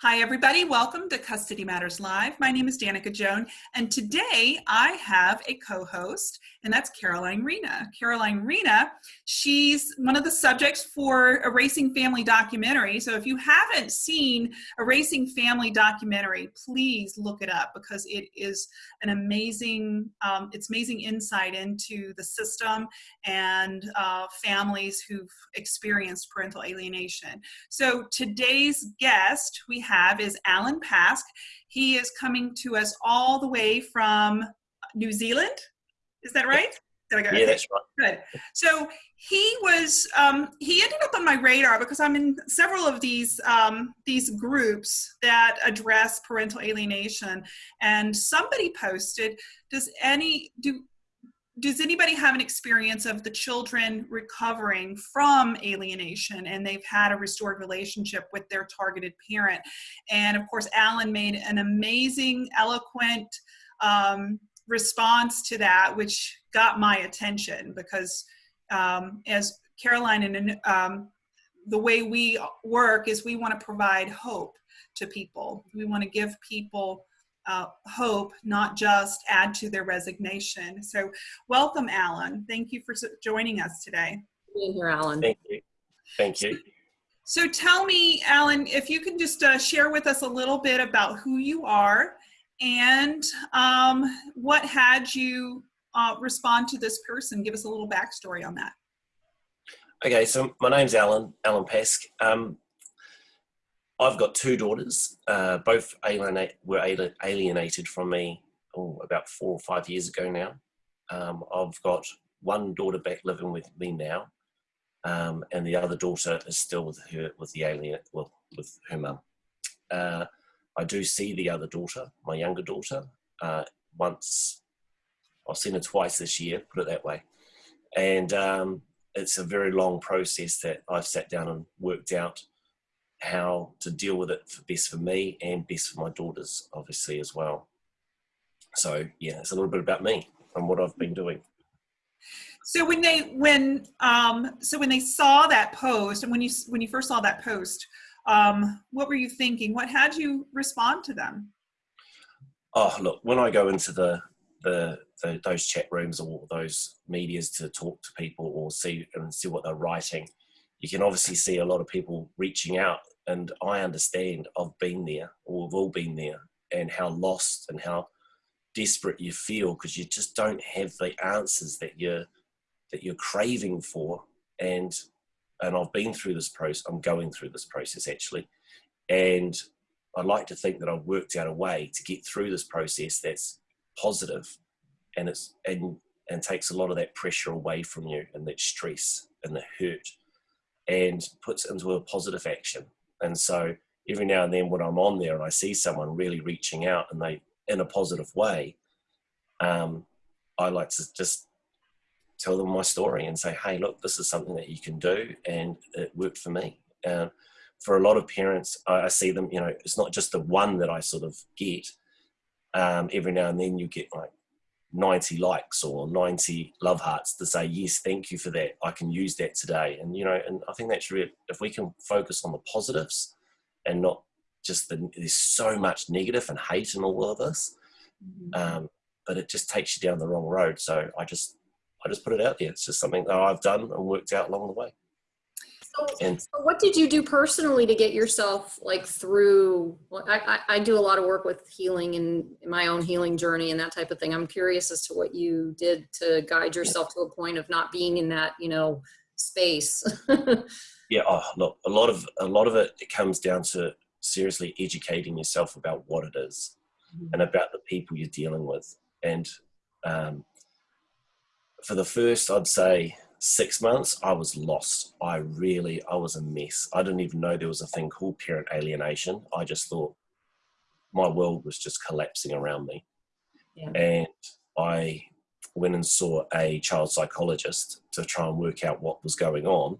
Hi, everybody. Welcome to Custody Matters Live. My name is Danica Joan, and today I have a co-host, and that's Caroline Rena. Caroline Rena, she's one of the subjects for Erasing Family documentary. So if you haven't seen Erasing Family documentary, please look it up because it is an amazing, um, it's amazing insight into the system and uh, families who've experienced parental alienation. So today's guest we have is Alan Pask. He is coming to us all the way from New Zealand. Is that right? There we go. Yeah, that's right. Good. So he was um, he ended up on my radar because I'm in several of these um, these groups that address parental alienation, and somebody posted, "Does any do does anybody have an experience of the children recovering from alienation and they've had a restored relationship with their targeted parent? And of course, Alan made an amazing, eloquent um, response to that, which got my attention because um, as Caroline and um, the way we work is we want to provide hope to people. We want to give people uh, hope, not just add to their resignation. So welcome, Alan. Thank you for joining us today. Being here, Alan. Thank you. Thank you. So tell me, Alan, if you can just uh, share with us a little bit about who you are and um, what had you uh, respond to this person. Give us a little backstory on that. Okay, so my name's Alan, Alan Pask. Um, I've got two daughters. Uh, both alienate, were alienated from me oh, about four or five years ago now. Um, I've got one daughter back living with me now, um, and the other daughter is still with her with the alien, well, with her mum. Uh, I do see the other daughter, my younger daughter, uh, once. I've seen her twice this year, put it that way, and um, it's a very long process that I've sat down and worked out how to deal with it for best for me and best for my daughters, obviously, as well. So yeah, it's a little bit about me and what I've been doing. So when they when um, so when they saw that post and when you when you first saw that post, um, what were you thinking? What had you respond to them? Oh look, when I go into the the, the those chat rooms or those medias to talk to people or see and see what they're writing, you can obviously see a lot of people reaching out and I understand I've been there or we've all been there and how lost and how desperate you feel because you just don't have the answers that you're that you're craving for. And and I've been through this process I'm going through this process actually. And I'd like to think that I've worked out a way to get through this process that's positive and it's and and takes a lot of that pressure away from you and that stress and the hurt and puts it into a positive action. And so every now and then when I'm on there and I see someone really reaching out and they in a positive way, um, I like to just tell them my story and say, hey, look, this is something that you can do and it worked for me. Uh, for a lot of parents, I, I, see them, you know, it's not just the one that I sort of get. Um, every now and then you get like 90 likes or 90 love hearts to say yes thank you for that. I can use that today. And you know and i think that's really if we can focus on the positives and not just the there's so much negative and hate in all of this mm-hmm. um, but it just takes you down the wrong road. So i just i just put it out there. It's just something that i've done and worked out along the way and so what did you do personally to get yourself like through well, I, I, I, do a lot of work with healing and my own healing journey and that type of thing. I'm curious as to what you did to guide yourself to a point of not being in that you know space. Yeah oh, look a lot of a lot of it, it comes down to seriously educating yourself about what it is mm -hmm. and about the people you're dealing with. And um, for the first i'd say six months, I was lost. I really, I was a mess. I didn't even know there was a thing called parent alienation. I just thought my world was just collapsing around me. Yeah. And I went and saw a child psychologist to try and work out what was going on.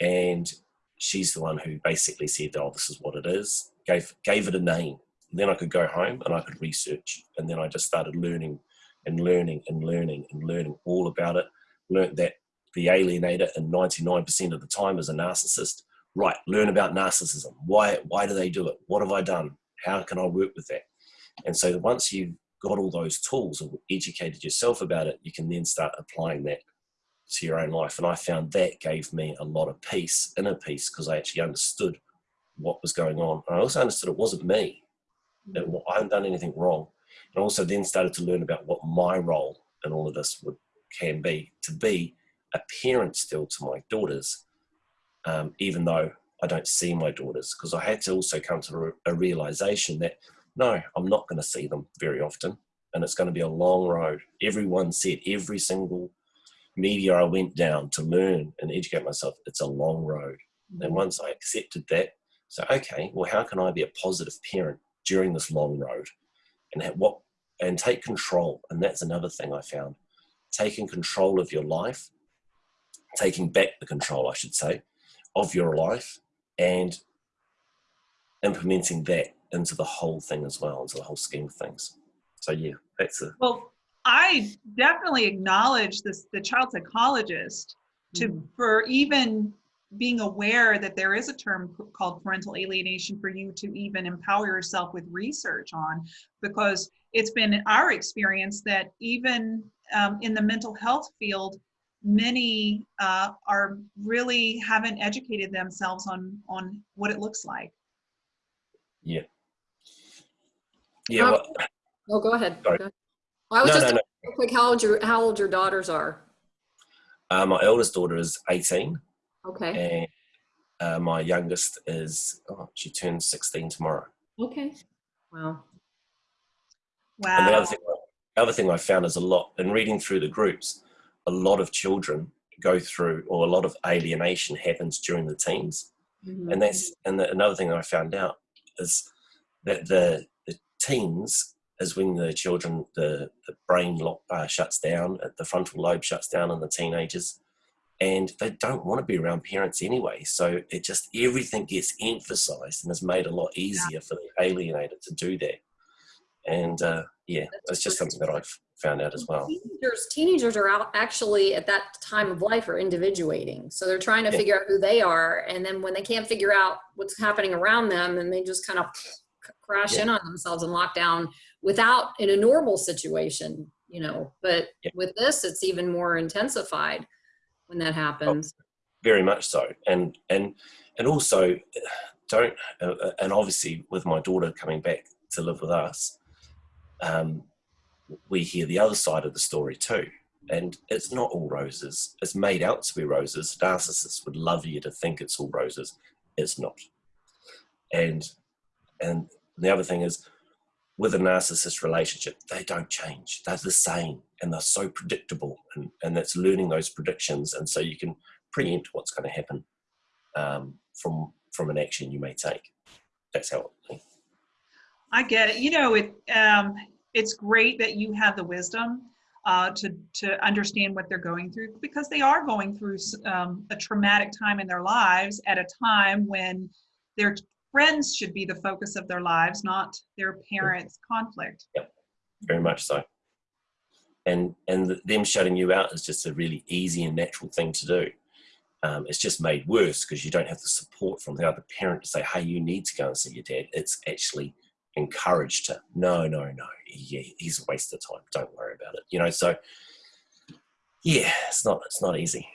And she's the one who basically said, oh, this is what it is, gave, gave it a name. And then I could go home and I could research. And then I just started learning and learning and learning and learning all about it. Learned that the alienator and 99% of the time is a narcissist right, learn about narcissism. Why, why do they do it? What have I done? How can I work with that? And so once you've got all those tools and educated yourself about it, you can then start applying that to your own life. And I found that gave me a lot of peace, inner peace, because I actually understood what was going on. And I also understood it wasn't me. That mm. I hadn't done anything wrong. And also then started to learn about what my role in all of this would can be to be a parent still to my daughters, um, even though I don't see my daughters, because I had to also come to a realization that no, I'm not going to see them very often, and it's going to be a long road. Everyone said every single media I went down to learn and educate myself, it's a long road. And mm-hmm. once I accepted that, so okay, well, how can I be a positive parent during this long road, and what and take control? And that's another thing I found: taking control of your life, taking back the control, I should say, of your life, and implementing that into the whole thing as well, into the whole scheme of things. So yeah, that's a well. I definitely acknowledge this the child psychologist to mm. for even being aware that there is a term called parental alienation for you to even empower yourself with research on because it's been our experience that even um, in the mental health field many uh, are really haven't educated themselves on on what it looks like. Yeah. Yeah well, oh go ahead, go ahead. Well, I was no, just no, no. quick how old your how old your daughters are? Uh, my eldest daughter is 18 okay. And uh, my youngest is oh, she turns 16 tomorrow. Okay. Wow. Wow. And the other thing the other thing i found is a lot in reading through the groups a lot of children go through or a lot of alienation happens during the teens mm-hmm. and that's and the, another thing that i found out is that the the teens is when the children the, the brain lock, uh, shuts down uh, the frontal lobe shuts down in the teenagers and they don't want to be around parents anyway so it just everything gets emphasized and is made a lot easier yeah. for the alienated to do that and uh, yeah it's just something that i've found out as well. Teenagers, teenagers are out actually at that time of life are individuating. So they're trying to yeah. figure out who they are. And then when they can't figure out what's happening around them, and they just kind of crash yeah. in on themselves and lock down without in a normal situation, you know, but yeah. with this, it's even more intensified when that happens. Oh, very much so. And, and, and also don't, uh, uh and obviously with my daughter coming back to live with us, um, we hear the other side of the story too. And it's not all roses. It's made out to be roses. Narcissists would love you to think it's all roses. It's not. And and the other thing is with a narcissist relationship, they don't change. They're the same and they're so predictable. And, and that's learning those predictions. And so you can preempt what's going to happen um, from from an action you may take. That's how I get it. You know, it um, it's great that you have the wisdom uh, to to understand what they're going through because they are going through um, a traumatic time in their lives at a time when their friends should be the focus of their lives, not their parents' conflict. Yep, very much so. And and them shutting you out is just a really easy and natural thing to do. Um, it's just made worse because you don't have the support from the other parent to say, "Hey, you need to go and see your dad." It's actually encouraged to no no no he, he's a waste of time don't worry about it you know so yeah it's not it's not easy.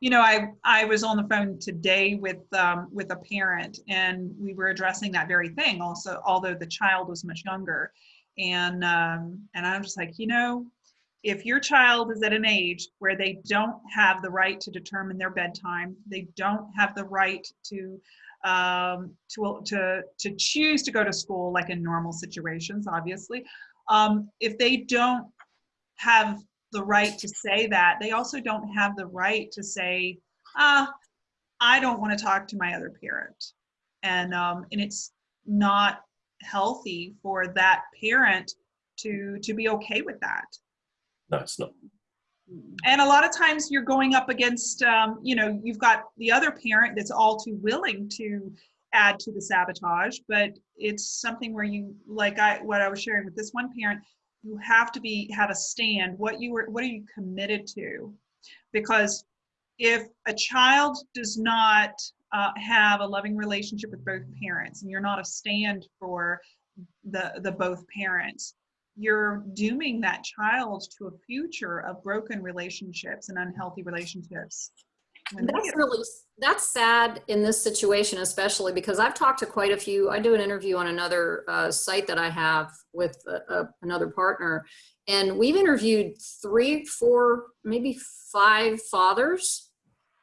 You know i i was on the phone today with um, with a parent and we were addressing that very thing also although the child was much younger and um, and i'm just like you know if your child is at an age where they don't have the right to determine their bedtime they don't have the right to um, to, to, to choose to go to school like in normal situations, obviously. Um, if they don't have the right to say that, they also don't have the right to say, ah, I don't want to talk to my other parent. And, um, and it's not healthy for that parent to, to be okay with that. No, it's not and a lot of times you're going up against um, you know you've got the other parent that's all too willing to add to the sabotage but it's something where you like i what i was sharing with this one parent you have to be have a stand what you were what are you committed to? Because if a child does not uh, have a loving relationship with both parents and you're not a stand for the the both parents you're dooming that child to a future of broken relationships and unhealthy relationships That's really, that's sad in this situation, especially because I've talked to quite a few, I do an interview on another uh, site that I have with uh, uh, another partner. And we've interviewed three, four, maybe five fathers.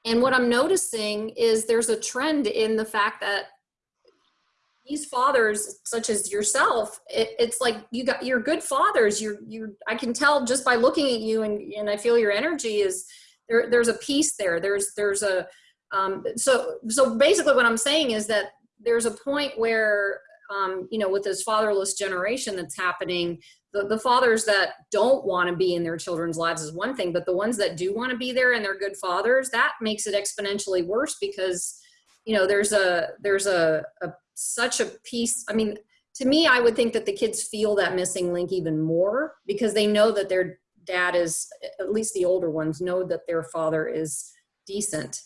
And what I'm noticing is there's a trend in the fact that these fathers, such as yourself, it, it's like you got, you're good fathers. You're, you, I can tell just by looking at you and, and I feel your energy is, there, there's a piece there. There's there's a um, so so basically what I'm saying is that there's a point where um, you know with this fatherless generation that's happening, the, the fathers that don't want to be in their children's lives is one thing, but the ones that do want to be there and they're good fathers, that makes it exponentially worse because you know there's a there's a, a such a piece. I mean, to me, I would think that the kids feel that missing link even more because they know that their dad is at least the older ones know that their father is decent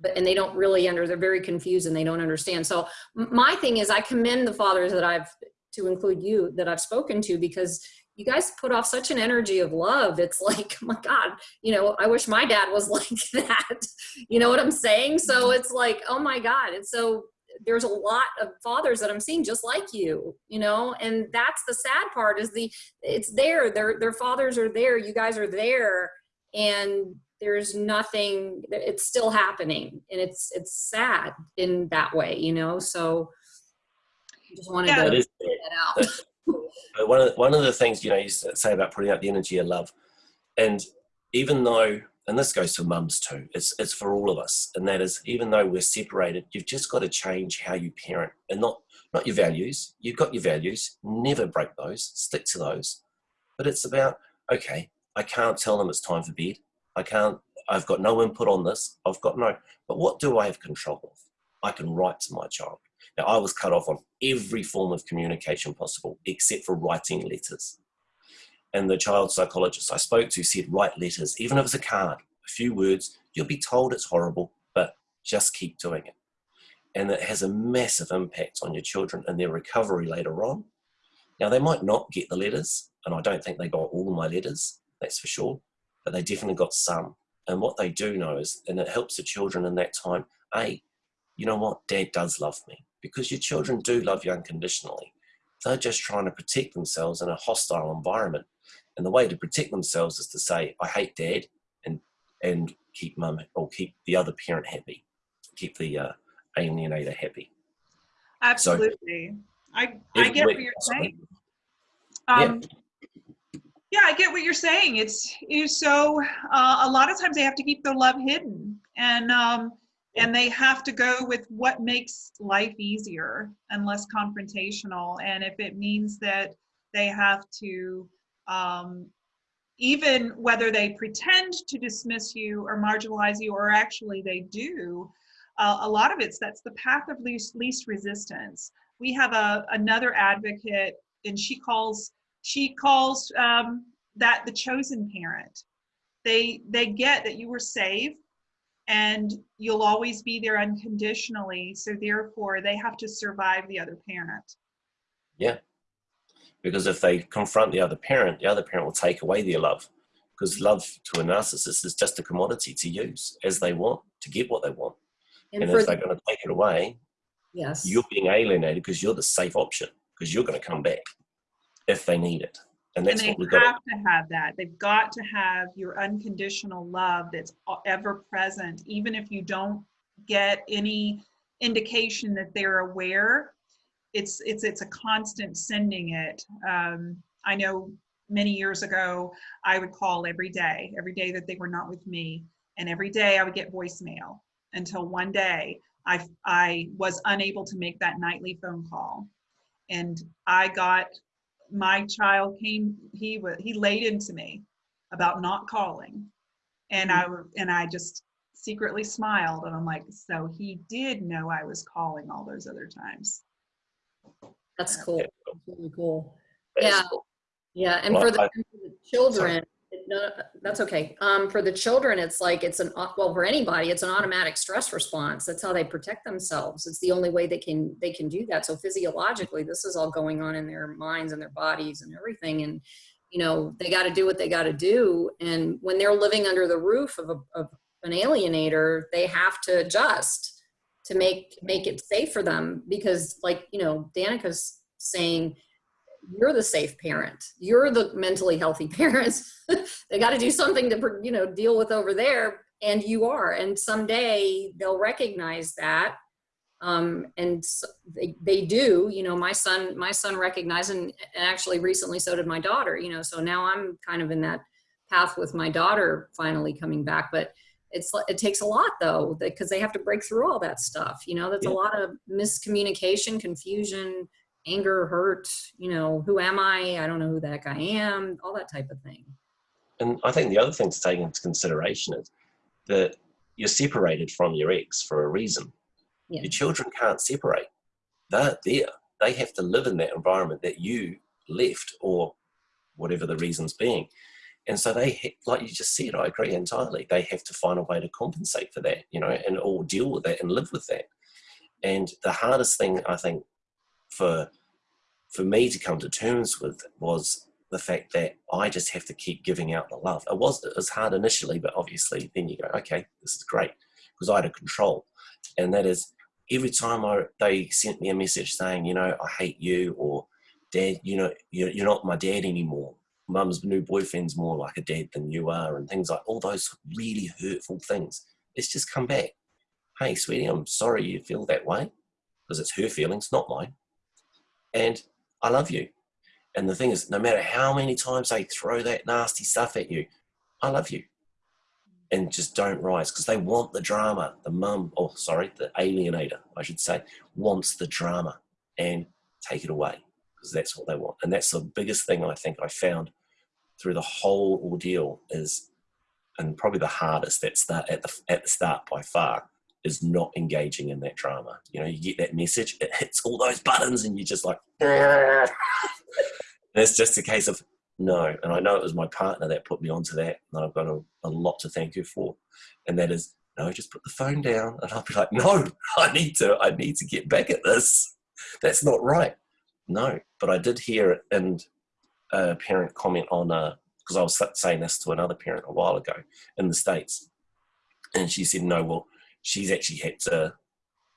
but and they don't really under they're very confused and they don't understand. So my thing is i commend the fathers that i've to include you that i've spoken to because you guys put off such an energy of love. It's like oh my god you know i wish my dad was like that. You know what i'm saying? So it's like oh my god. It's so there's a lot of fathers that i'm seeing just like you you know? And that's the sad part is the it's there their their fathers are there you guys are there and there's nothing it's still happening. And it's it's sad in that way you know? So I just wanted Yeah. To is get that out. One of the, one of the things you know you say about putting out the energy of love, and even though, and this goes for mums too, it's it's for all of us, and that is even though we're separated, you've just got to change how you parent, and not not your values. You've got your values, never break those, stick to those. But it's about okay, I can't tell them it's time for bed. I can't. I've got no input on this. I've got no. But what do I have control of? I can write to my child. Now, I was cut off on every form of communication possible except for writing letters. And the child psychologist I spoke to said, write letters, even if it's a card, a few words, you'll be told it's horrible, but just keep doing it. And it has a massive impact on your children and their recovery later on. Now, they might not get the letters, and I don't think they got all my letters, that's for sure, but they definitely got some. And what they do know is, and it helps the children in that time, A, you know what, dad does love me because your children do love you unconditionally. They're just trying to protect themselves in a hostile environment. And the way to protect themselves is to say, I hate dad and and keep mum or keep the other parent happy. Keep the uh, alienator happy. absolutely i i get what you're saying Yeah. um, yeah i get what you're saying it's is so uh, a lot of times they have to keep their love hidden and um and they have to go with what makes life easier and less confrontational and if it means that they have to um even whether they pretend to dismiss you or marginalize you or actually they do uh, a lot of it's that's the path of least least resistance. We have a another advocate and she calls she calls um, that the chosen parent. They they get that you were saved and you'll always be there unconditionally so therefore they have to survive the other parent Because if they confront the other parent, the other parent will take away their love. Because love to a narcissist is just a commodity to use as they want, to get what they want. and And if they're going to take it away, yes you're being alienated because you're the safe option because you're going to come back if they need it and that's and what they we've got have to have that they've got to have your unconditional love that's ever present even if you don't get any indication that they're aware it's it's it's a constant sending it. Um, i know many years ago i would call every day every day that they were not with me and every day i would get voicemail until one day i i was unable to make that nightly phone call. And i got my child came he was he laid into me about not calling. And i and i just secretly smiled and i'm like so he did know i was calling all those other times that's cool Yeah. That's really cool That is Yeah. cool. Yeah, and Well, for the, I- for the children, it- no, that's okay. Um, for the children, it's like it's an well for anybody, it's an automatic stress response. That's how they protect themselves. It's the only way they can they can do that. So physiologically, this is all going on in their minds and their bodies and everything. And you know they got to do what they got to do. And when they're living under the roof of, a, of an alienator, they have to adjust to make make it safe for them because, like you know, Danica's saying you're the safe parent. You're the mentally healthy parents. They got to do something to you know deal with over there and you are and someday they'll recognize that. Um, and they, they do you know my son my son recognized and, and actually recently so did my daughter you know so now i'm kind of in that path with my daughter finally coming back but it's it takes a lot though because they have to break through all that stuff you know there's yeah. a lot of miscommunication confusion anger, hurt, you know, who am I? I don't know who that guy am, all that type of thing. And I think the other thing to take into consideration is that you're separated from your ex for a reason. Yeah. Your children can't separate. They're there. They have to live in that environment that you left or whatever the reasons being. And so they, like you just said, I agree entirely. They have to find a way to compensate for that, you know, and or deal with that and live with that. And the hardest thing I think for for me to come to terms with was the fact that I just have to keep giving out the love. It was it was hard initially, but obviously then you go, okay, this is great because I had a control, and that is every time I they sent me a message saying, you know, I hate you or Dad, you know, you're, you're not my dad anymore. Mum's new boyfriend's more like a dad than you are, and things like all those really hurtful things. It's just come back. Hey, sweetie, I'm sorry you feel that way because it's her feelings, not mine and I love you. And the thing is, no matter how many times they throw that nasty stuff at you, I love you. And just don't rise because they want the drama. The mum, oh, sorry, the alienator, I should say, wants the drama and take it away because that's what they want. And that's the biggest thing I think I found through the whole ordeal is, and probably the hardest at, start, at, the, at the start by far, is not engaging in that drama. You know, you get that message, it hits all those buttons, and you're just like, and it's just a case of no. And I know it was my partner that put me onto that, and I've got a, a lot to thank her for. And that is, no, just put the phone down. And I'll be like, no, I need to, I need to get back at this. That's not right. No, but I did hear it, and a parent comment on, a because uh, I was saying this to another parent a while ago in the States. And she said, no, well, she's actually had to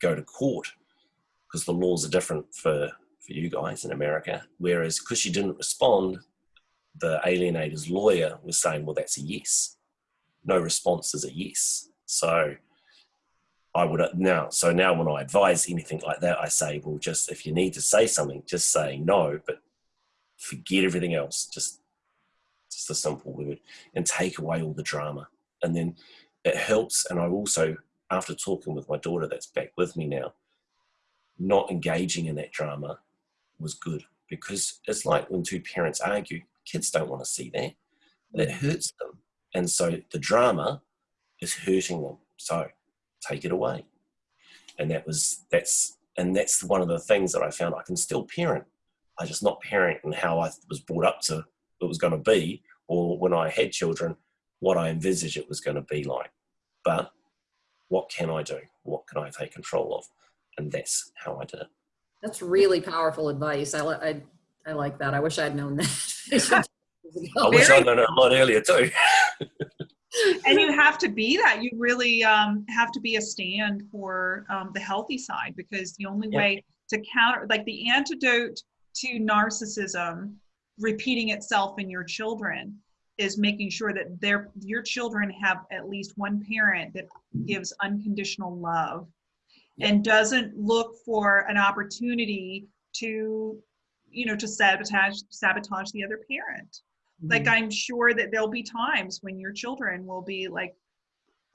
go to court because the laws are different for, for you guys in America. Whereas because she didn't respond, the alienator's lawyer was saying, well, that's a yes. No response is a yes. So I would now, so now when I advise anything like that, I say, well, just if you need to say something, just say no, but forget everything else. Just, just a simple word and take away all the drama. And then it helps. And I also after talking with my daughter that's back with me now, not engaging in that drama was good because it's like when two parents argue, kids don't want to see that. That mm. hurts them. And so the drama is hurting them. So take it away. And that was, that's, and that's one of the things that I found I can still parent. I just not parent and how I was brought up to it was going to be, or when I had children, what I envisaged it was going to be like. But what can I do? What can I take control of? And that's how I did it. That's really powerful advice. I, I, I like that. I wish I'd known that. I wish I'd known it a lot earlier too. and you have to be that. You really um, have to be a stand for um, the healthy side because the only yeah. way to counter, like the antidote to narcissism repeating itself in your children is making sure that their your children have at least one parent that gives unconditional love and doesn't look for an opportunity to you know to sabotage sabotage the other parent mm-hmm. like i'm sure that there'll be times when your children will be like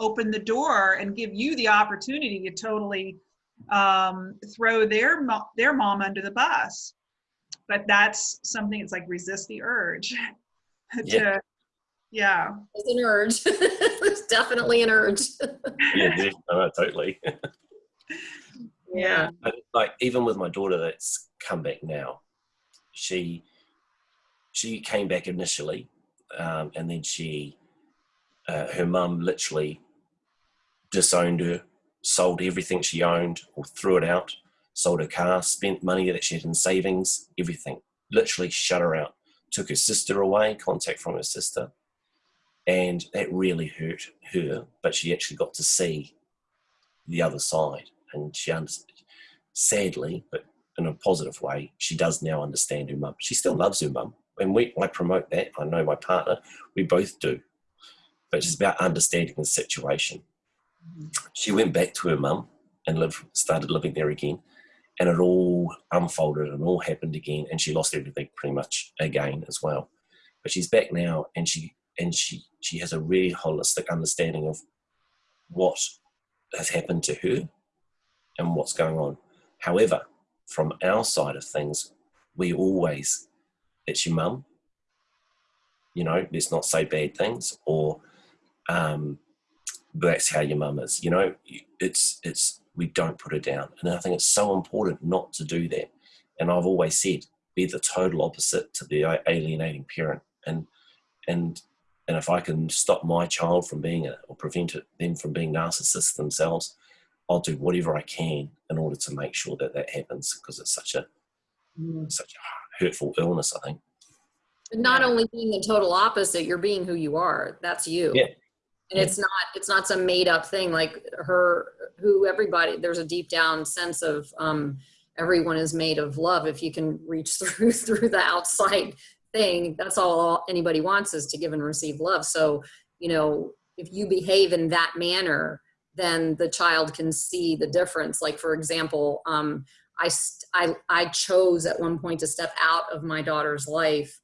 open the door and give you the opportunity to totally um, throw their mo- their mom under the bus but that's something it's like resist the urge to yeah. Yeah it's an urge. It's definitely an urge. Yeah no, totally. Yeah. But like even with my daughter that's come back now she she came back initially um, and then she, uh, her mum literally disowned her, sold everything she owned or threw it out, sold her car, spent money that she had in savings, everything. Literally shut her out. Took her sister away, contact from her sister. And that really hurt her, but she actually got to see the other side. And she, understood. sadly, but in a positive way, she does now understand her mum. She still loves her mum. And we, I promote that. I know my partner, we both do. But it's about understanding the situation. Mm-hmm. She went back to her mum and lived, started living there again. And it all unfolded and all happened again. And she lost everything pretty much again as well. But she's back now and she and she she has a really holistic understanding of what has happened to her and what's going on. However, from our side of things, we always, it's your mum, you know, let's not say bad things, or um, that's how your mum is. You know, it's, it's, we don't put it down. And I think it's so important not to do that. And I've always said, be the total opposite to the alienating parent. And, and, and if I can stop my child from being a, or prevent it, them from being narcissists themselves, I'll do whatever I can in order to make sure that that happens because it's such a mm. such a hurtful illness. I think. But not only being the total opposite, you're being who you are. That's you. Yeah. And it's not it's not some made up thing like her who everybody there's a deep down sense of um, everyone is made of love. If you can reach through through the outside thing that's all anybody wants is to give and receive love. So you know if you behave in that manner then the child can see the difference. Like for example, um, I, I, I chose at one point to step out of my daughter's life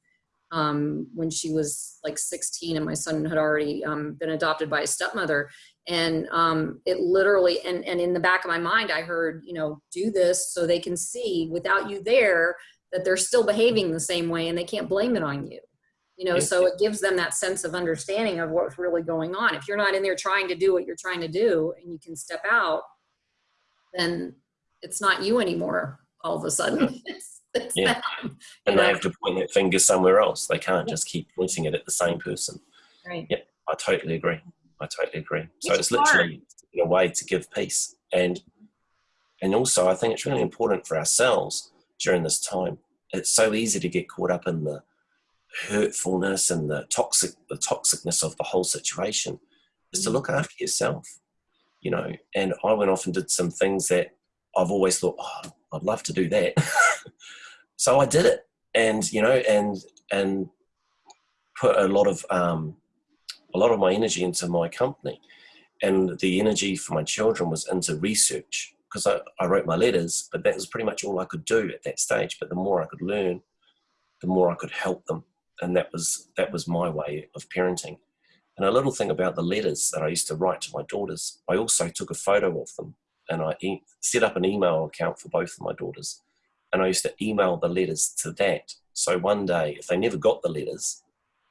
um, when she was like 16 and my son had already um, been adopted by a stepmother. And um, it literally, and, and in the back of my mind, I heard, you know, do this so they can see without you there that they're still behaving the same way and they can't blame it on you. You know so it gives them that sense of understanding of what's really going on. If you're not in there trying to do what you're trying to do and you can step out then it's not you anymore all of a sudden it's, it's yeah. and they have to point that finger somewhere else. They can't just keep pointing it at the same person. Right. Yeah i totally agree. I totally agree. So it's, it's literally a way to give peace. And and also i think it's really important for ourselves during this time. It's so easy to get caught up in the hurtfulness and the toxic the toxicness of the whole situation is to mm. look after yourself you know. And i went off and did some things that i've always thought oh, i'd love to do that so i did it and you know and and put a lot of um, a lot of my energy into my company and the energy for my children was into research because I, I wrote my letters but that was pretty much all i could do at that stage but the more i could learn the more i could help them and that was that was my way of parenting. And a little thing about the letters that I used to write to my daughters, I also took a photo of them and I set up an email account for both of my daughters. And I used to email the letters to that. So one day, if they never got the letters,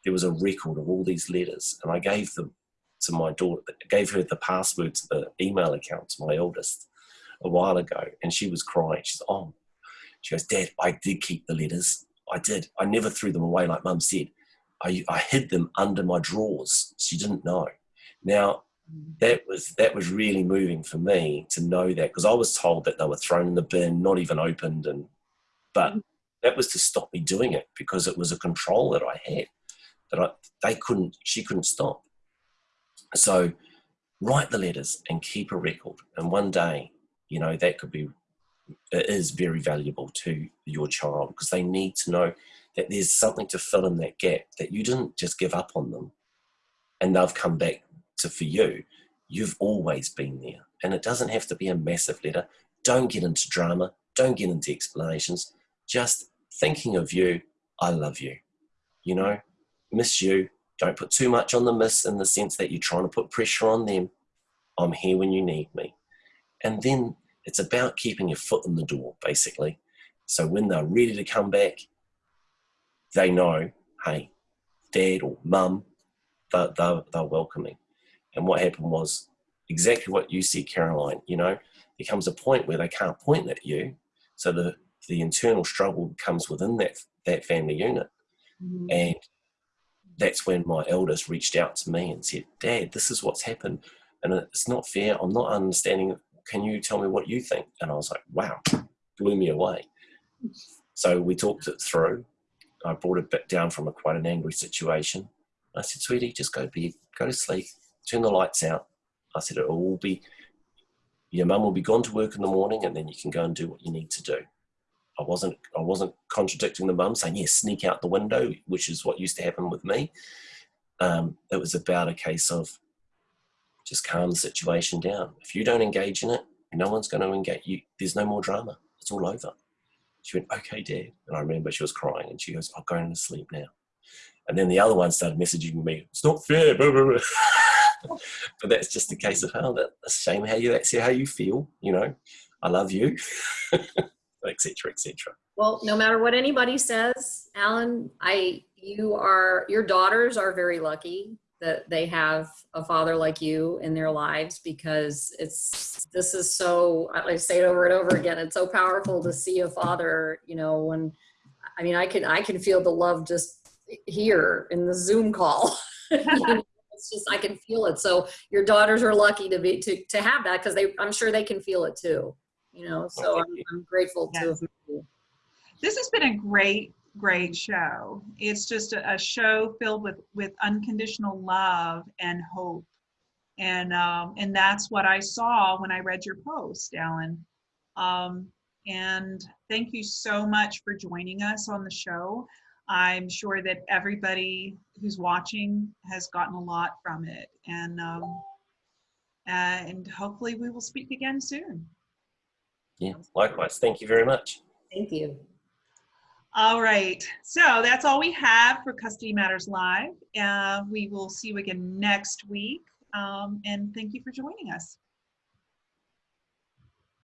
there was a record of all these letters, and I gave them to my daughter, gave her the password to the email account to my eldest a while ago, and she was crying. She's, oh, she goes, Dad, I did keep the letters. I did. I never threw them away, like Mum said. I, I hid them under my drawers. She didn't know. Now, that was that was really moving for me to know that because I was told that they were thrown in the bin, not even opened, and but mm. that was to stop me doing it because it was a control that I had that I they couldn't she couldn't stop. So write the letters and keep a record, and one day, you know, that could be it is very valuable to your child because they need to know that there's something to fill in that gap that you didn't just give up on them and they've come back to for you you've always been there. And it doesn't have to be a massive letter. Don't get into drama. Don't get into explanations. Just thinking of you i love you. You know miss you. Don't put too much on the miss in the sense that you're trying to put pressure on them. I'm here when you need me. And then it's about keeping your foot in the door, basically. So when they're ready to come back, they know, hey, dad or mum, they're, they're, they're welcoming. And what happened was exactly what you said, Caroline. You know, there comes a point where they can't point at you. So the, the internal struggle comes within that, that family unit. Mm-hmm. And that's when my eldest reached out to me and said, Dad, this is what's happened. And it's not fair. I'm not understanding. Can you tell me what you think? And I was like, wow, blew me away. So we talked it through. I brought it back down from a quite an angry situation. I said, sweetie, just go to bed, go to sleep, turn the lights out. I said, it will all be, your mum will be gone to work in the morning and then you can go and do what you need to do. I wasn't, I wasn't contradicting the mum saying, yes, sneak out the window, which is what used to happen with me. Um, it was about a case of just calm the situation down. If you don't engage in it, no one's going to engage you. There's no more drama. It's all over. She went, okay, dad. And I remember she was crying and she goes, I'm going to sleep now. And then the other one started messaging me, it's not fair. But that's just a case of how that a shame how you that's how you feel, you know. I love you, etc. etc. Well, no matter what anybody says, Alan, I you are your daughters are very lucky that they have a father like you in their lives because it's this is so I say it over and over again. It's so powerful to see a father, you know, when I mean I can I can feel the love just here in the Zoom call. it's just I can feel it. So your daughters are lucky to be to to have that because they I'm sure they can feel it too. You know, so I'm, I'm grateful yes. to. This has been a great great show. It's just a, a, show filled with with unconditional love and hope, and um, and that's what I saw when I read your post, Alan. Um, and thank you so much for joining us on the show. I'm sure that everybody who's watching has gotten a lot from it, and um, and hopefully we will speak again soon. Yeah, likewise. Thank you very much. Thank you. All right, so that's all we have for Custody Matters Live. Uh, we will see you again next week, um, and thank you for joining us.